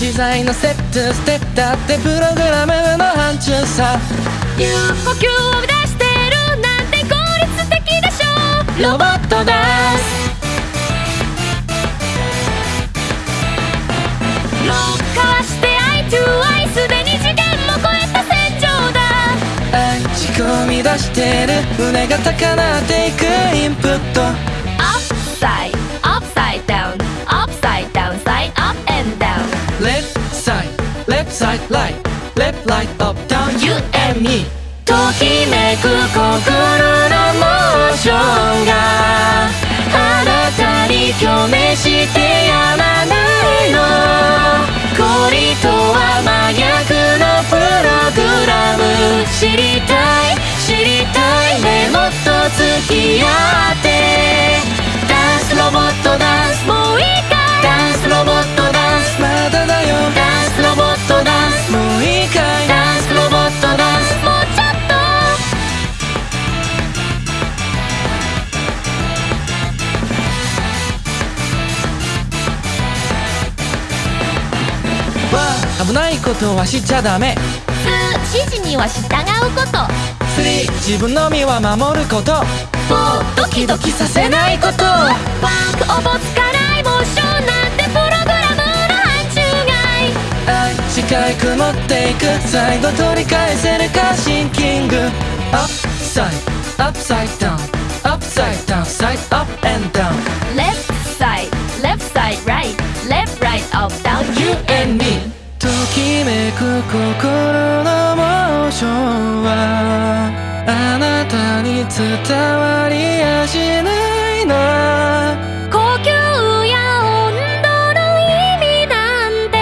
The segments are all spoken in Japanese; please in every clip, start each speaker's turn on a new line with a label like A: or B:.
A: 機材のセットステップだってプログラムの範疇さ。
B: 有呼吸を出してるなんて効率的でしょ。ロボットダン
A: ス
B: ロッカーしてアイトゥアイすでに次元も超えた戦場だ。
A: 愛仕込み出してる。胸が高鳴っていくインプット。
B: Upside, upside ときめく心のモー
A: ションが
B: あ
A: なたに共鳴している危ないことはしちゃダメ。
B: 2指示には従うこと。
A: 3自分の身は守ること。
B: 4ドキドキさせないこと。バンクおぼつかないモーションなんてプログラムの範疇
A: 外。愛視界曇っていく。最後取り返せるかシンキング。アップサイドアップサイドダウンアップサイドダウンサイドアップエンドダウン
B: and me
A: ときめく心のモーションはあなたに伝わりやしないな。
B: 呼吸や温度の意味なんて。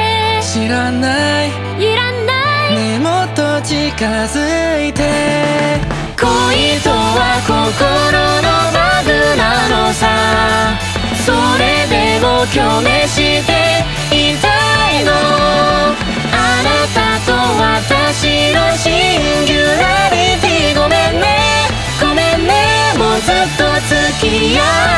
A: 知らない。
B: いらない。
A: ねもっと近づいて
B: yeah.